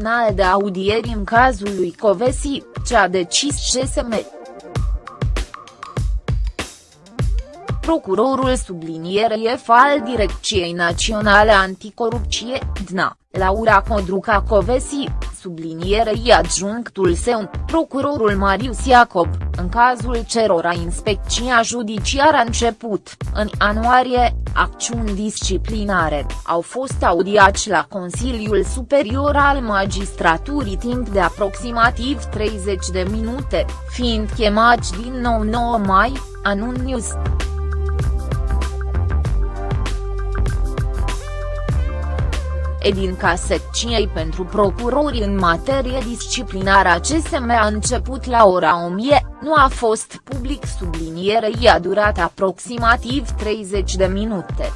final de audieri în cazul lui Covesi, ce a decis CSM. Procurorul sublinierei al Direcției Naționale Anticorupție, DNA, Laura Codruca Covesi, sublinierei adjunctul său, procurorul Marius Iacob, în cazul cerora inspecția judiciară a început, în ianuarie, acțiuni disciplinare, au fost audiați la Consiliul Superior al Magistraturii timp de aproximativ 30 de minute, fiind chemați din nou 9 mai, anun News. Edinca secției pentru procurori în materie disciplinară a CSM a început la ora 1000, nu a fost public sublinierei a durat aproximativ 30 de minute.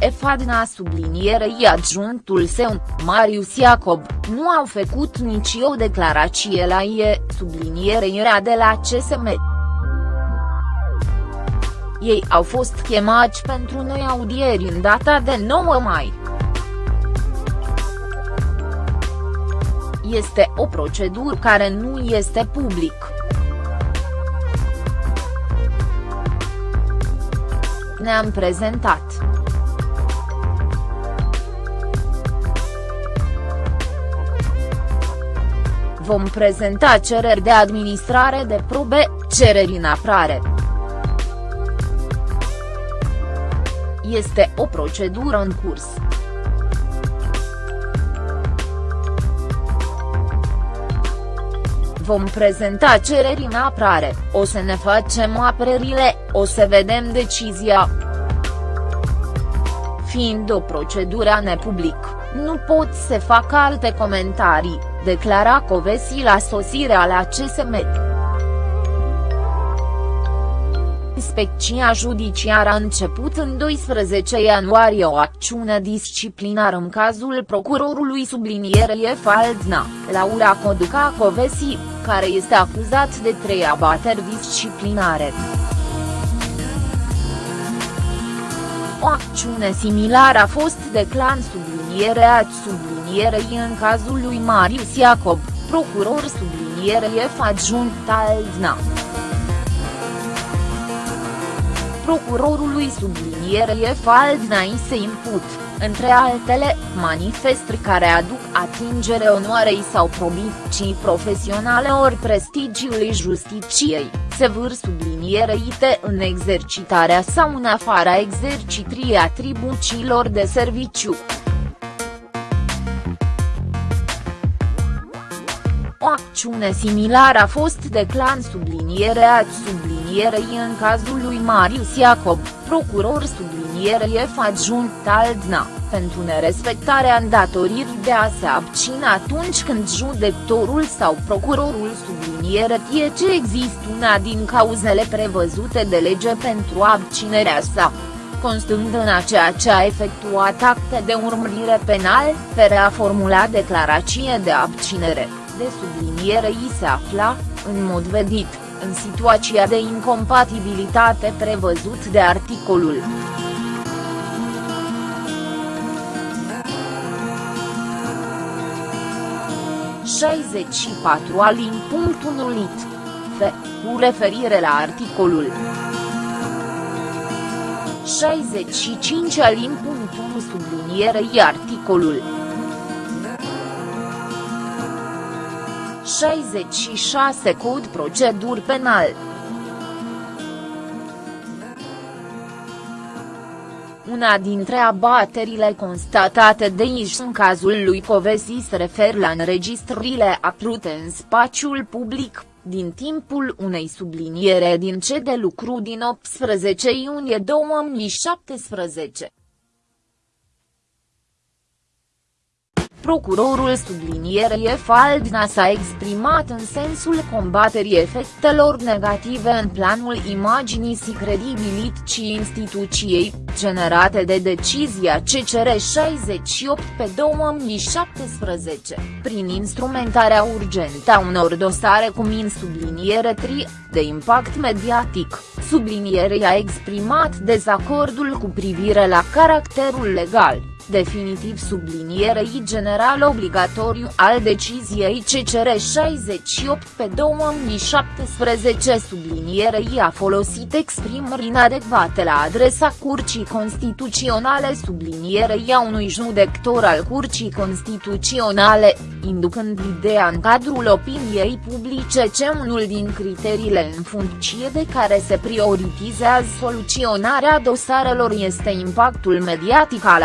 Efadna sublinierei adjunctul său, Marius Iacob, nu au făcut nici o declarație la ie, sublinierei de la CSM. Ei au fost chemați pentru noi audieri în data de 9 mai. Este o procedură care nu este public. Ne-am prezentat. Vom prezenta cereri de administrare de probe, cereri în aprare. Este o procedură în curs. Vom prezenta cereri în aprare, o să ne facem apărările, o să vedem decizia. Fiind o procedură nepublic, nu pot să fac alte comentarii, declara Covesi la sosirea la CSM. Inspecția judiciară a început în 12 ianuarie o acțiune disciplinară în cazul procurorului sublinierei Faldna, Laura Coduca Covesi, care este acuzat de trei abateri disciplinare. O acțiune similară a fost de clan sublinierea sublinierei în cazul lui Marius Iacob, procuror sublinierei adjunct Aldna procurorului sublinierei Faldnai se imput, între altele, manifestri care aduc atingere onoarei sau probicii profesionale ori prestigiului justiciei, se vâr subliniereite în exercitarea sau în afara exercitrii atribuțiilor de serviciu. O acțiune similară a fost de clan sublinierea sublinierei în cazul lui Marius Iacob, procuror sublinierei adjunct Aldna, pentru nerespectarea îndatoririi de a se abține atunci când judecătorul sau procurorul subliniere știe ce există una din cauzele prevăzute de lege pentru abținerea sa constând în a ceea ce a efectuat acte de urmărire penal, fără a formula declarație de abținere de subliniere i se afla, în mod vedit, în situația de incompatibilitate prevăzut de articolul. patru alin punct lit. F. Cu referire la articolul 65 alin punct 1 sublinierei articolul 66 Cod procedur penal. Una dintre abaterile constatate de IJ în cazul lui Covesi se refer la înregistrările apărute în spațiul public, din timpul unei subliniere din ce de lucru din 18 iunie 2017. Procurorul sublinierei Faldna s-a exprimat în sensul combaterii efectelor negative în planul imaginii și credibilității instituției, generate de decizia CCR 68 pe 2017, prin instrumentarea urgentă a unor dosare cu min subliniere tri, de impact mediatic, sublinierei a exprimat dezacordul cu privire la caracterul legal definitiv sublinierei general obligatoriu al deciziei CCR 68 pe 2017 sublinierei a folosit exprimări inadecvate la adresa Curcii Constituționale sublinierei a unui judector al Curcii Constituționale, inducând ideea în cadrul opiniei publice ce unul din criteriile în funcție de care se prioritizează soluționarea dosarelor este impactul mediatic al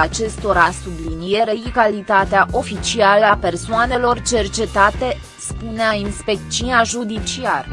acestora sublinierei calitatea oficială a persoanelor cercetate, spunea inspecția judiciară.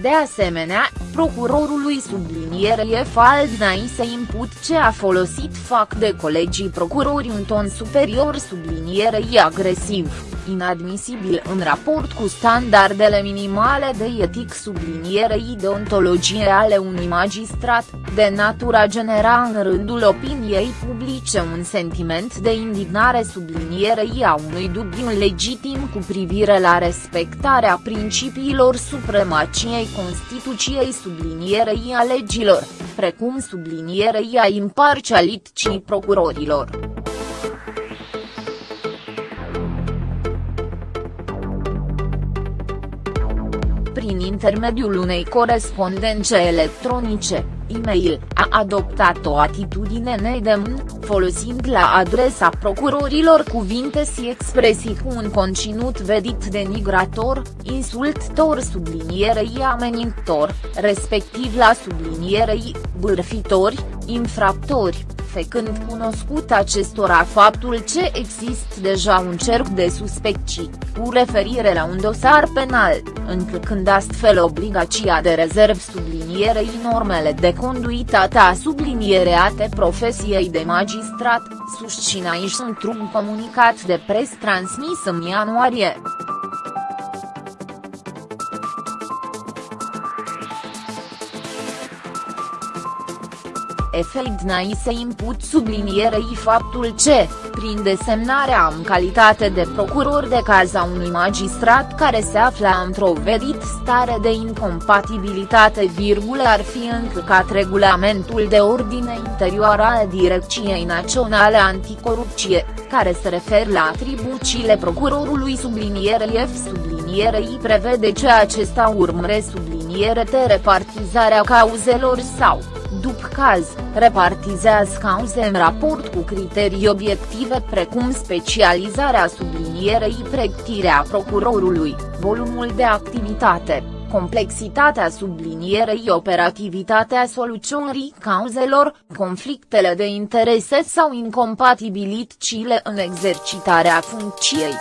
De asemenea, procurorului subliniere Faldnai se imput ce a folosit fac de colegii procurori un ton superior sublinierei agresiv inadmisibil în raport cu standardele minimale de etic sublinierei deontologie ale unui magistrat, de natura genera în rândul opiniei publice un sentiment de indignare sublinierei a unui dubiu legitim cu privire la respectarea principiilor supremaciei Constituției sublinierei a legilor, precum sublinierei a imparcialității procurorilor. Prin intermediul unei corespondențe electronice, e-mail, a adoptat o atitudine nedemn, folosind la adresa procurorilor cuvinte și expresii cu un conținut vedit denigrator, insultător sublinierei amenintor, respectiv la sublinierei, bârfitori, infractori, făcând cunoscut acestora faptul ce există deja un cerc de suspecții, cu referire la un dosar penal, încălcând astfel obligația de rezerv sublinierei normele de conduitate a subliniereate profesiei de magistrat, susținea aici într-un comunicat de pres transmis în ianuarie. Efeidnai se imput sublinierei faptul ce, prin desemnarea în calitate de procuror de caz a unui magistrat care se afla într-o vedit stare de incompatibilitate virgulă ar fi încălcat regulamentul de ordine interioară al Direcției Naționale Anticorupție, care se referă la atribuțiile procurorului sublinierei F sublinierei prevede ce acesta urmăre subliniere de repartizarea cauzelor sau după caz, repartizează cauze în raport cu criterii obiective precum specializarea sublinierei pregătirea procurorului, volumul de activitate, complexitatea sublinierei operativitatea soluționării cauzelor, conflictele de interese sau incompatibilitățile în exercitarea funcției.